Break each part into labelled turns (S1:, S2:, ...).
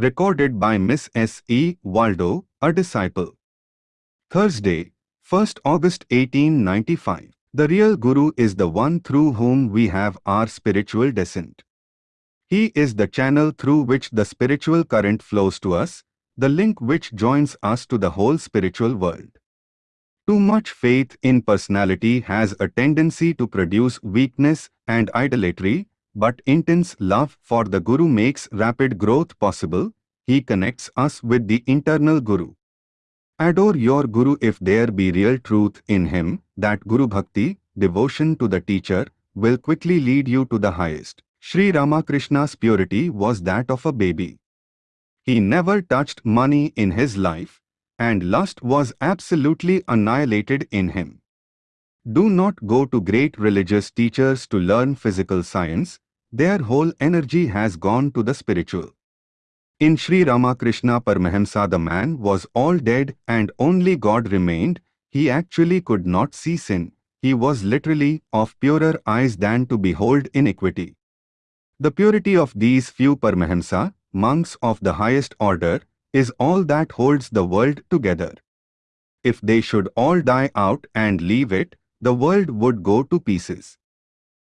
S1: Recorded by Miss S. E. Waldo, a disciple. Thursday, 1st August 1895. The real Guru is the one through whom we have our spiritual descent. He is the channel through which the spiritual current flows to us, the link which joins us to the whole spiritual world. Too much faith in personality has a tendency to produce weakness and idolatry, but intense love for the Guru makes rapid growth possible. He connects us with the internal Guru. Adore your Guru if there be real truth in him, that Guru Bhakti, devotion to the teacher, will quickly lead you to the highest. Sri Ramakrishna's purity was that of a baby. He never touched money in his life, and lust was absolutely annihilated in him. Do not go to great religious teachers to learn physical science, their whole energy has gone to the spiritual. In Sri Ramakrishna Paramahamsa the man was all dead and only God remained, he actually could not see sin, he was literally of purer eyes than to behold iniquity. The purity of these few Paramahamsa, monks of the highest order, is all that holds the world together. If they should all die out and leave it, the world would go to pieces.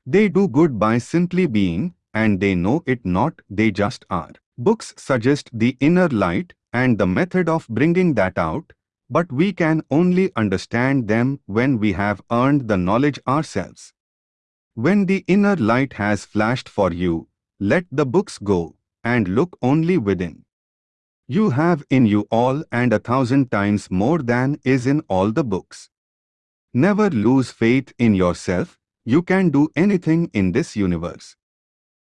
S1: They do good by simply being, and they know it not, they just are. Books suggest the inner light and the method of bringing that out, but we can only understand them when we have earned the knowledge ourselves. When the inner light has flashed for you, let the books go, and look only within. You have in you all and a thousand times more than is in all the books. Never lose faith in yourself, you can do anything in this universe.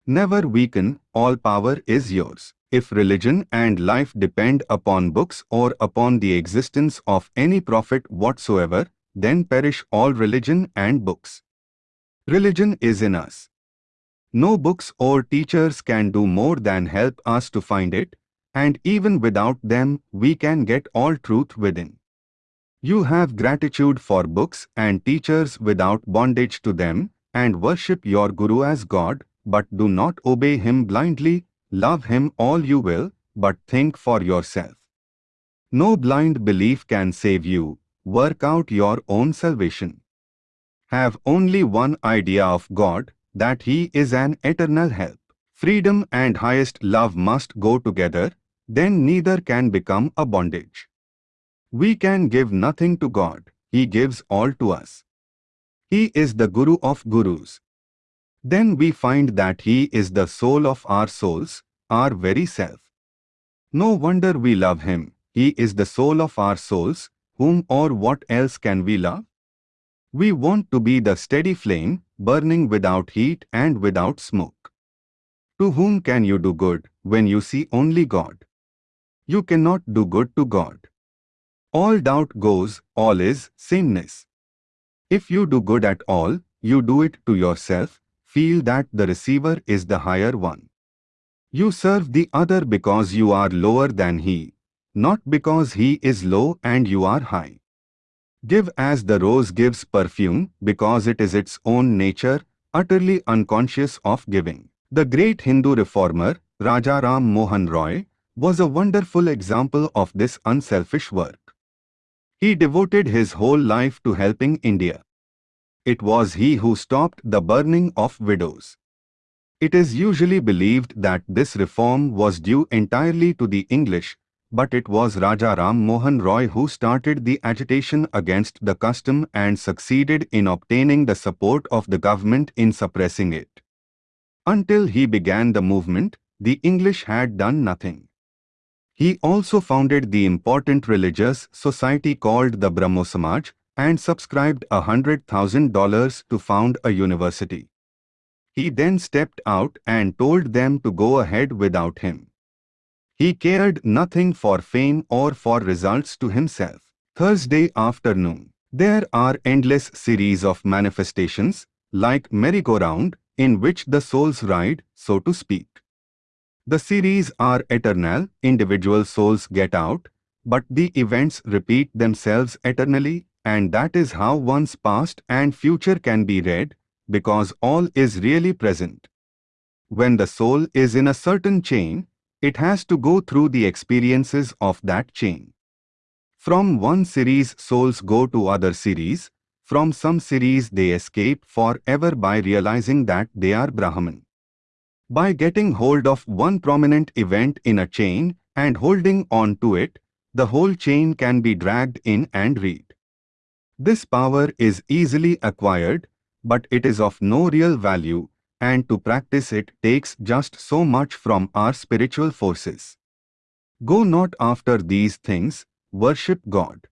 S1: Never weaken, all power is yours. If religion and life depend upon books or upon the existence of any prophet whatsoever, then perish all religion and books. Religion is in us. No books or teachers can do more than help us to find it, and even without them we can get all truth within. You have gratitude for books and teachers without bondage to them, and worship your Guru as God, but do not obey him blindly, love him all you will, but think for yourself. No blind belief can save you, work out your own salvation. Have only one idea of God, that he is an eternal help. Freedom and highest love must go together, then neither can become a bondage. We can give nothing to God, He gives all to us. He is the Guru of Gurus, then we find that He is the soul of our souls, our very self. No wonder we love Him, He is the soul of our souls, whom or what else can we love? We want to be the steady flame, burning without heat and without smoke. To whom can you do good, when you see only God? You cannot do good to God. All doubt goes, all is sameness. If you do good at all, you do it to yourself, feel that the receiver is the higher one. You serve the other because you are lower than he, not because he is low and you are high. Give as the rose gives perfume because it is its own nature, utterly unconscious of giving. The great Hindu reformer, Raja Ram Mohan Roy, was a wonderful example of this unselfish work. He devoted his whole life to helping India. It was he who stopped the burning of widows. It is usually believed that this reform was due entirely to the English, but it was Raja Ram Mohan Roy who started the agitation against the custom and succeeded in obtaining the support of the government in suppressing it. Until he began the movement, the English had done nothing. He also founded the important religious society called the Brahmo Samaj, and subscribed a $100,000 to found a university. He then stepped out and told them to go ahead without him. He cared nothing for fame or for results to himself. Thursday afternoon. There are endless series of manifestations, like merry-go-round, in which the souls ride, so to speak. The series are eternal, individual souls get out, but the events repeat themselves eternally and that is how one's past and future can be read, because all is really present. When the soul is in a certain chain, it has to go through the experiences of that chain. From one series souls go to other series, from some series they escape forever by realizing that they are Brahman. By getting hold of one prominent event in a chain and holding on to it, the whole chain can be dragged in and read. This power is easily acquired, but it is of no real value, and to practice it takes just so much from our spiritual forces. Go not after these things, worship God.